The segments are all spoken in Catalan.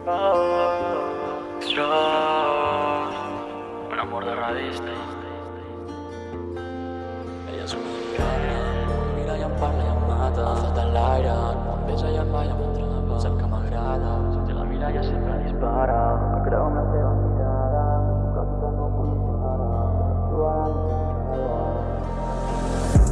Extra Un amor de revista Ella és una mirada Em mira i em parla em mata. En l'aire. Quan besa i em balla m'atrapa Sap que m'agrada. Si la mira ja sempre dispara. Creu en la tothom no pot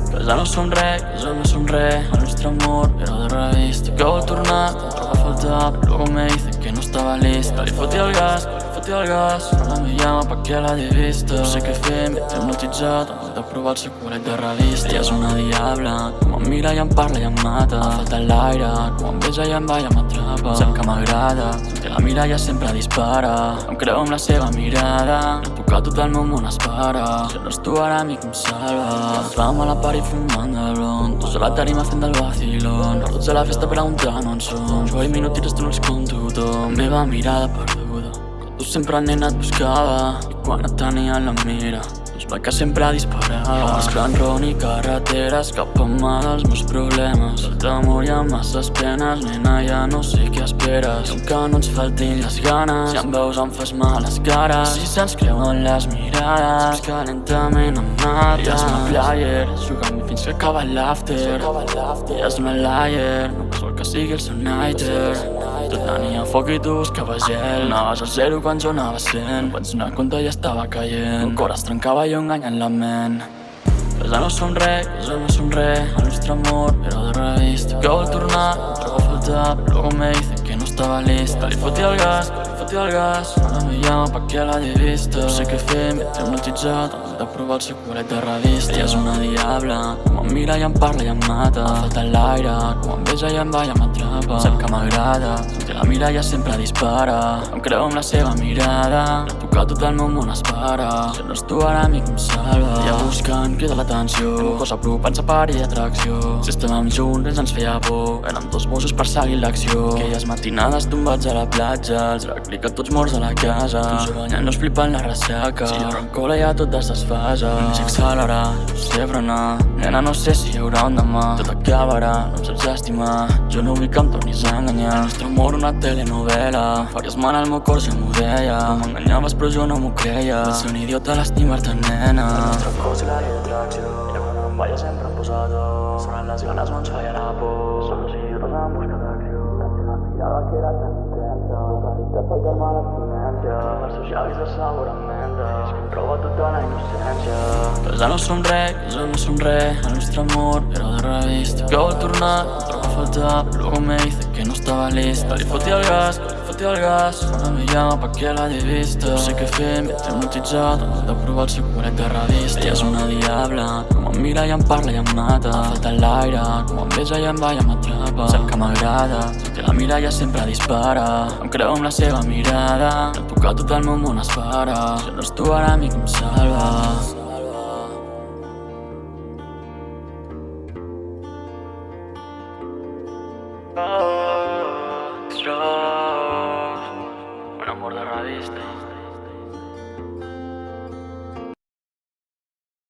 Que ja no som res, ja no som res. El nostre amor era de revista Que vol tornar, em troba a faltar Luego me dice que no estaba lista Que li foti el gas, foti el gas Ahora me llama pa que la he vista. No sé què fer, m'he hipnotitzat Em de provar el seu culet de revista Ella és una diabla, com em mira i em parla i em mata. Ha faltat l'aire, com em besa i em balla m'atrapa Sap que m'agrada, que la mira ja sempre dispara. Em creu amb la seva mirada No puc a tot el meu món espera Si no és tu ara mi que em salva. Ens vam a la pari fumant de blond Tots a la tarima fent del vacilón. Tots a la festa preguntant on som. Jo i minutires tu no els com tothom Meva mirada perduda tu sempre nena et buscava I quan et tenia a la mira doncs que sempre disparava Mesclant ron i carreteres cap a mà dels meus problemes El d'amor hi ha masses penes, nena ja no sé què esperes I que no ens faltin les ganes Si em veus em fas mal les cares. Si se'ns creuen les mirades Saps que lentament em mata Ella és una player, jugant fins que acaba l'after Ella és una liar, no vol que sigui el seu nighter tot tenia foc i tu buscaves gel Anaves a zero quan jo anava cent. Vaig donar compte i estava caient. El cor es trencava i jo enganyant la ment. Que ja no som res, ja no som res El nostre amor era de revista Que vol tornar, trobo a faltar. Però luego me dice que no estava lista Que li foti el gas, que li foti el gas. Ara me llama pa que he vista No sé què fer, m'he hipnotitzat de provar el seu culet de revista Ella és una diabla, com em mira i em parla i em mata. Ha faltat l'aire, com em besa i em balla m'atrapa Sap que m'agrada, que la mira ja sempre dispara. Em creu amb la seva mirada No puc a tot el meu món espera Si no és tu ara mi que em salva. Ella buscant crida l'atenció Una cosa apropant-se per i atracció. Si estàvem junts ens ens feia por Érem dos bossos per seguir l'acció. Aquelles matinades tombats a la platja Els replica tots morts a la casa. Jo banyant-nos flipant la ressaca. Si la rancola ja tot es desfasa No sé accelerar, no sé frenar Nena no sé si hi haurà un demà Tot acabarà, no em saps estimar Jo no vull que em tornis a enganyar El nostre amor una telenovela Faries mal al meu cor si m'ho deia M'enganyaves però jo no m'ho creia Vaig ser un idiota a l'estimar-te nena El nostre cos i la d'atracció I quan em balla sempre em posa dos Sonen les ganes no ens feia la por Som dos idiotes en busca d'acció Tenia la mirada que era tan intensa Veritat per calmar l'abstinència Els seus llavis de sabor És em troba tota la innocència Que ja no som res, que ja no som res El nostre amor era de revista Que vol tornar, em troba a faltar Luego me dice que no estaba lista. Li foti el gas, foti el gas llama pa que la he vista. No sé què fer, m'he hipnotitzat Em de provar el seu culet de Ella és una diabla, com em mira i em parla i em mata. Ha faltat l'aire, com em besa i em balla m'atrapa Sap que m'agrada, que la mira ja sempre dispara. Em creu amb la seva mirada No puc a tot el meu món espera Si no és tu ara mi que em salva is the